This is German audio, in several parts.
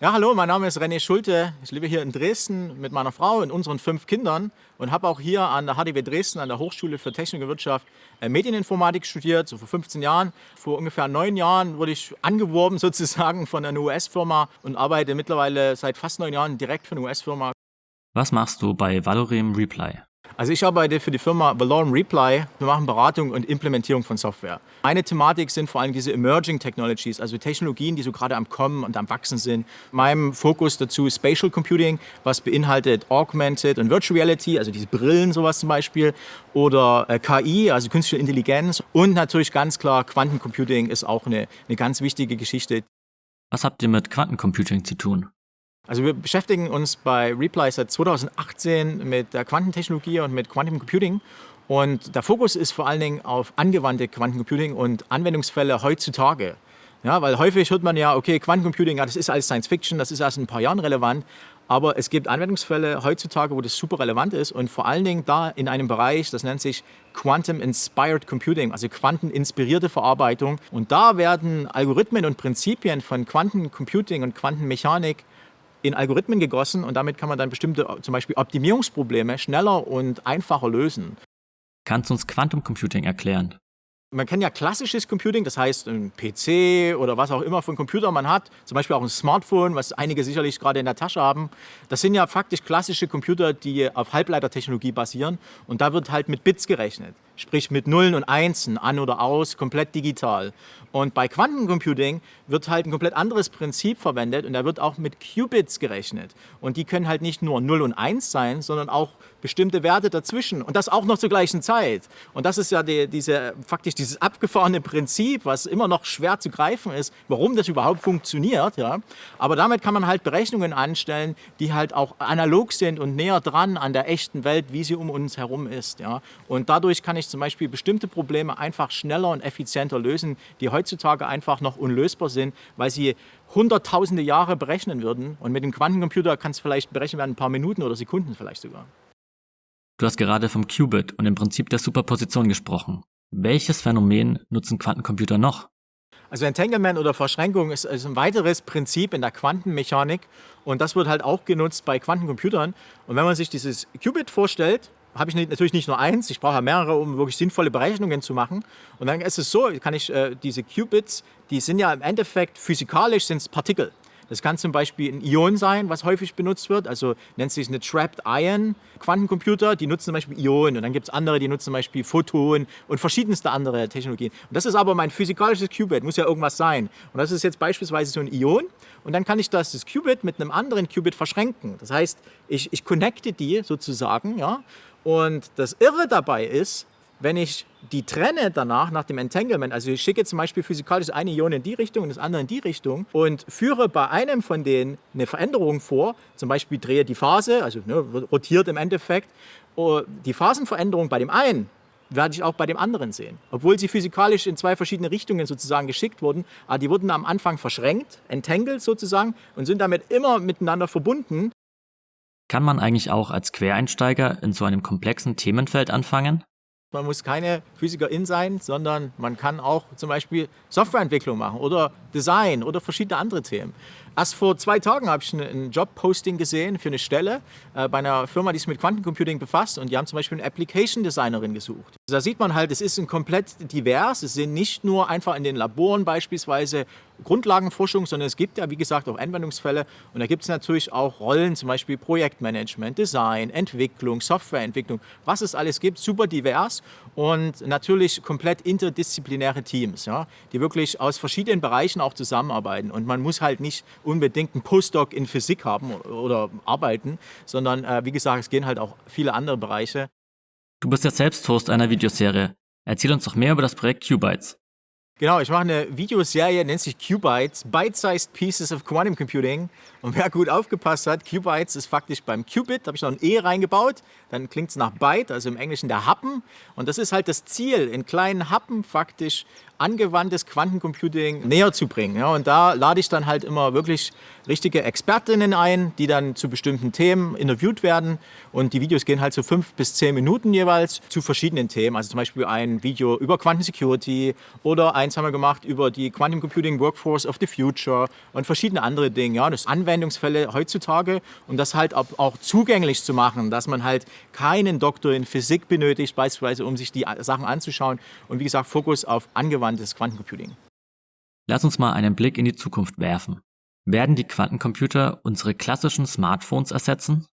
Ja, hallo, mein Name ist René Schulte. Ich lebe hier in Dresden mit meiner Frau und unseren fünf Kindern und habe auch hier an der HDW Dresden, an der Hochschule für Technik und Wirtschaft, äh, Medieninformatik studiert, so vor 15 Jahren. Vor ungefähr neun Jahren wurde ich angeworben sozusagen von einer US-Firma und arbeite mittlerweile seit fast neun Jahren direkt für eine US-Firma. Was machst du bei Valorem Reply? Also ich arbeite für die Firma Valorem Reply. Wir machen Beratung und Implementierung von Software. Eine Thematik sind vor allem diese Emerging Technologies, also Technologien, die so gerade am Kommen und am Wachsen sind. Mein Fokus dazu ist Spatial Computing, was beinhaltet Augmented und Virtual Reality, also diese Brillen sowas zum Beispiel, oder äh, KI, also künstliche Intelligenz und natürlich ganz klar Quantencomputing ist auch eine, eine ganz wichtige Geschichte. Was habt ihr mit Quantencomputing zu tun? Also wir beschäftigen uns bei Reply seit 2018 mit der Quantentechnologie und mit Quantum Computing. Und der Fokus ist vor allen Dingen auf angewandte Quantencomputing und Anwendungsfälle heutzutage. Ja, weil häufig hört man ja, okay, Quantencomputing, ja, das ist alles Science Fiction, das ist erst in ein paar Jahren relevant. Aber es gibt Anwendungsfälle heutzutage, wo das super relevant ist und vor allen Dingen da in einem Bereich, das nennt sich Quantum Inspired Computing, also quanteninspirierte Verarbeitung. Und da werden Algorithmen und Prinzipien von Quantencomputing und Quantenmechanik in Algorithmen gegossen und damit kann man dann bestimmte zum Beispiel Optimierungsprobleme schneller und einfacher lösen. Kannst du uns Quantum Computing erklären? Man kennt ja klassisches Computing, das heißt ein PC oder was auch immer für einen Computer man hat, zum Beispiel auch ein Smartphone, was einige sicherlich gerade in der Tasche haben. Das sind ja faktisch klassische Computer, die auf Halbleitertechnologie basieren und da wird halt mit Bits gerechnet, sprich mit Nullen und Einsen, an oder aus, komplett digital. Und bei Quantencomputing wird halt ein komplett anderes Prinzip verwendet und da wird auch mit Qubits gerechnet. Und die können halt nicht nur 0 und 1 sein, sondern auch bestimmte Werte dazwischen und das auch noch zur gleichen Zeit. Und das ist ja die, diese, faktisch dieses abgefahrene Prinzip, was immer noch schwer zu greifen ist, warum das überhaupt funktioniert. Ja? Aber damit kann man halt Berechnungen anstellen, die halt auch analog sind und näher dran an der echten Welt, wie sie um uns herum ist. Ja? Und dadurch kann ich zum Beispiel bestimmte Probleme einfach schneller und effizienter lösen, die heutzutage einfach noch unlösbar sind, weil sie hunderttausende Jahre berechnen würden. Und mit dem Quantencomputer kann es vielleicht berechnet werden, ein paar Minuten oder Sekunden vielleicht sogar. Du hast gerade vom Qubit und dem Prinzip der Superposition gesprochen. Welches Phänomen nutzen Quantencomputer noch? Also Entanglement oder Verschränkung ist, ist ein weiteres Prinzip in der Quantenmechanik und das wird halt auch genutzt bei Quantencomputern. Und wenn man sich dieses Qubit vorstellt, habe ich natürlich nicht nur eins, ich brauche ja mehrere, um wirklich sinnvolle Berechnungen zu machen. Und dann ist es so, kann ich äh, diese Qubits, die sind ja im Endeffekt physikalisch sind es Partikel. Das kann zum Beispiel ein Ion sein, was häufig benutzt wird. Also nennt sich eine Trapped Ion Quantencomputer. Die nutzen zum Beispiel Ionen. Und dann gibt es andere, die nutzen zum Beispiel Photon und verschiedenste andere Technologien. Und das ist aber mein physikalisches Qubit, muss ja irgendwas sein. Und das ist jetzt beispielsweise so ein Ion. Und dann kann ich das, das Qubit mit einem anderen Qubit verschränken. Das heißt, ich, ich connecte die sozusagen. Ja? Und das Irre dabei ist, wenn ich die trenne danach nach dem Entanglement, also ich schicke zum Beispiel physikalisch eine Ion in die Richtung und das andere in die Richtung und führe bei einem von denen eine Veränderung vor, zum Beispiel drehe die Phase, also ne, rotiert im Endeffekt, oh, die Phasenveränderung bei dem einen werde ich auch bei dem anderen sehen. Obwohl sie physikalisch in zwei verschiedene Richtungen sozusagen geschickt wurden, aber die wurden am Anfang verschränkt, entangled sozusagen und sind damit immer miteinander verbunden. Kann man eigentlich auch als Quereinsteiger in so einem komplexen Themenfeld anfangen? Man muss keine Physikerin sein, sondern man kann auch zum Beispiel Softwareentwicklung machen oder Design oder verschiedene andere Themen. Erst vor zwei Tagen habe ich ein Jobposting gesehen für eine Stelle äh, bei einer Firma, die sich mit Quantencomputing befasst und die haben zum Beispiel eine Application Designerin gesucht. Da sieht man halt, es ist ein komplett divers. Es sind nicht nur einfach in den Laboren beispielsweise Grundlagenforschung, sondern es gibt ja, wie gesagt, auch Anwendungsfälle. Und da gibt es natürlich auch Rollen, zum Beispiel Projektmanagement, Design, Entwicklung, Softwareentwicklung, was es alles gibt, super divers und natürlich komplett interdisziplinäre Teams, ja, die wirklich aus verschiedenen Bereichen auch zusammenarbeiten. Und man muss halt nicht unbedingt einen Postdoc in Physik haben oder arbeiten, sondern äh, wie gesagt, es gehen halt auch viele andere Bereiche. Du bist ja selbst Host einer Videoserie. Erzähl uns doch mehr über das Projekt Qbytes. Genau, ich mache eine Videoserie, nennt sich Qbytes, Bite-Sized Pieces of Quantum Computing. Und wer gut aufgepasst hat, Qbytes ist faktisch beim Qubit, da habe ich noch ein E reingebaut, dann klingt es nach Byte, also im Englischen der Happen. Und das ist halt das Ziel, in kleinen Happen faktisch angewandtes Quantencomputing näher zu bringen. Ja, und da lade ich dann halt immer wirklich richtige Expertinnen ein, die dann zu bestimmten Themen interviewt werden. Und die Videos gehen halt so fünf bis zehn Minuten jeweils zu verschiedenen Themen. Also zum Beispiel ein Video über Quantensecurity oder eins haben wir gemacht über die Quantum Computing Workforce of the Future und verschiedene andere Dinge. Ja, das Anwendungsfälle heutzutage und das halt auch zugänglich zu machen, dass man halt keinen Doktor in Physik benötigt, beispielsweise um sich die Sachen anzuschauen. Und wie gesagt, Fokus auf angewandtes Quantencomputing. Lass uns mal einen Blick in die Zukunft werfen. Werden die Quantencomputer unsere klassischen Smartphones ersetzen?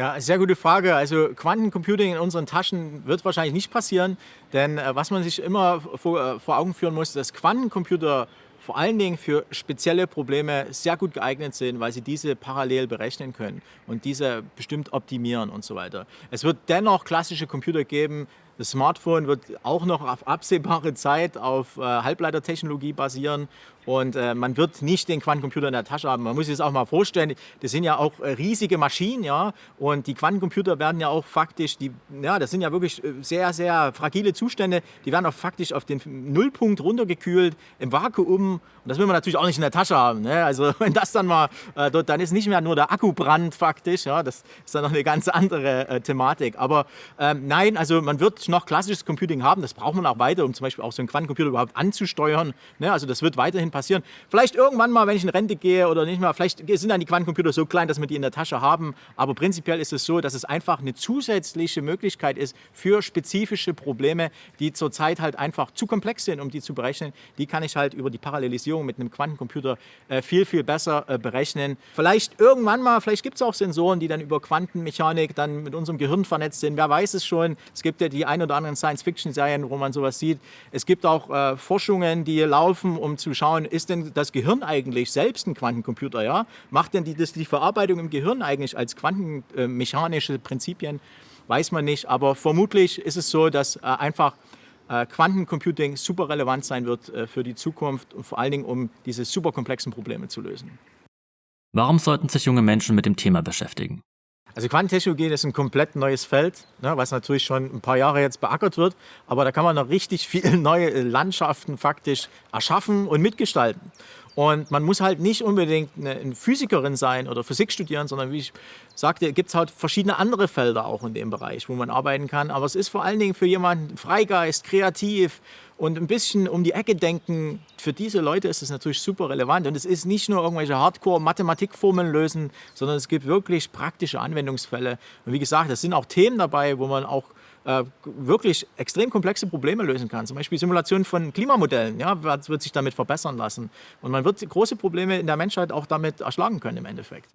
Ja, sehr gute Frage. Also Quantencomputing in unseren Taschen wird wahrscheinlich nicht passieren, denn äh, was man sich immer vor, äh, vor Augen führen muss, dass Quantencomputer vor allen Dingen für spezielle Probleme sehr gut geeignet sind, weil sie diese parallel berechnen können und diese bestimmt optimieren und so weiter. Es wird dennoch klassische Computer geben, das Smartphone wird auch noch auf absehbare Zeit auf äh, Halbleitertechnologie basieren und äh, man wird nicht den Quantencomputer in der Tasche haben. Man muss sich das auch mal vorstellen, das sind ja auch äh, riesige Maschinen, ja, und die Quantencomputer werden ja auch faktisch, die, ja, das sind ja wirklich sehr, sehr fragile Zustände, die werden auch faktisch auf den Nullpunkt runtergekühlt im Vakuum und das will man natürlich auch nicht in der Tasche haben. Ne? Also wenn das dann mal, äh, dort, dann ist nicht mehr nur der Akkubrand faktisch, ja, das ist dann noch eine ganz andere Thematik. Aber ähm, nein, also man wird noch klassisches Computing haben. Das braucht man auch weiter, um zum Beispiel auch so einen Quantencomputer überhaupt anzusteuern. Ne? Also das wird weiterhin passieren. Vielleicht irgendwann mal, wenn ich in Rente gehe oder nicht mehr, vielleicht sind dann die Quantencomputer so klein, dass wir die in der Tasche haben. Aber prinzipiell ist es so, dass es einfach eine zusätzliche Möglichkeit ist für spezifische Probleme, die zurzeit halt einfach zu komplex sind, um die zu berechnen. Die kann ich halt über die Parallelisierung mit einem Quantencomputer äh, viel, viel besser äh, berechnen. Vielleicht irgendwann mal, vielleicht gibt es auch Sensoren, die dann über Quantenmechanik dann mit unserem Gehirn vernetzt sind. Wer weiß es schon. Es gibt ja die ein oder anderen Science-Fiction-Serien, wo man sowas sieht. Es gibt auch äh, Forschungen, die laufen, um zu schauen, ist denn das Gehirn eigentlich selbst ein Quantencomputer? Ja? Macht denn die, das, die Verarbeitung im Gehirn eigentlich als quantenmechanische Prinzipien? Weiß man nicht, aber vermutlich ist es so, dass äh, einfach äh, Quantencomputing super relevant sein wird äh, für die Zukunft und vor allen Dingen, um diese super komplexen Probleme zu lösen. Warum sollten sich junge Menschen mit dem Thema beschäftigen? Also Quantentechnologie ist ein komplett neues Feld, ne, was natürlich schon ein paar Jahre jetzt beackert wird, aber da kann man noch richtig viele neue Landschaften faktisch erschaffen und mitgestalten. Und man muss halt nicht unbedingt eine Physikerin sein oder Physik studieren, sondern wie ich sagte, gibt es halt verschiedene andere Felder auch in dem Bereich, wo man arbeiten kann. Aber es ist vor allen Dingen für jemanden Freigeist, kreativ und ein bisschen um die Ecke denken. Für diese Leute ist es natürlich super relevant. Und es ist nicht nur irgendwelche Hardcore-Mathematikformeln lösen, sondern es gibt wirklich praktische Anwendungsfälle. Und wie gesagt, es sind auch Themen dabei, wo man auch äh, wirklich extrem komplexe Probleme lösen kann. Zum Beispiel Simulation von Klimamodellen ja, wird sich damit verbessern lassen. Und man wird große Probleme in der Menschheit auch damit erschlagen können im Endeffekt.